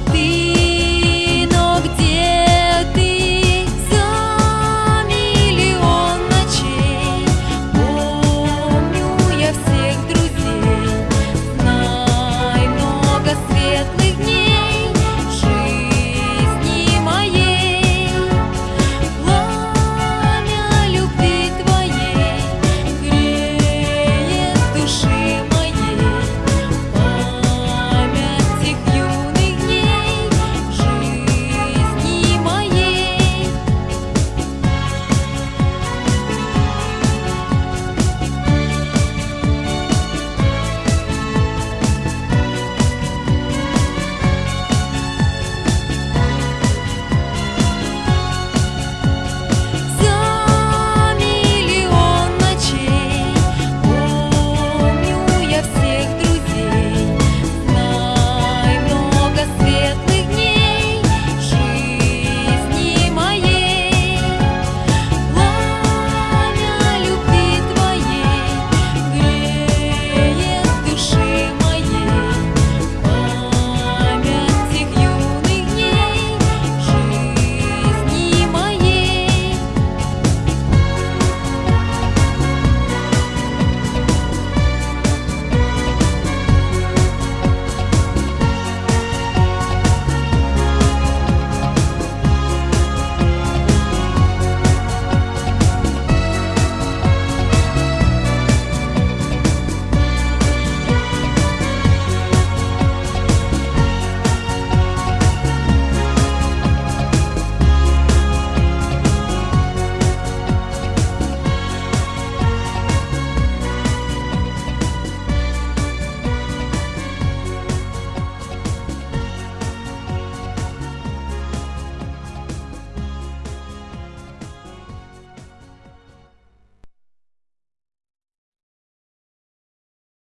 ti.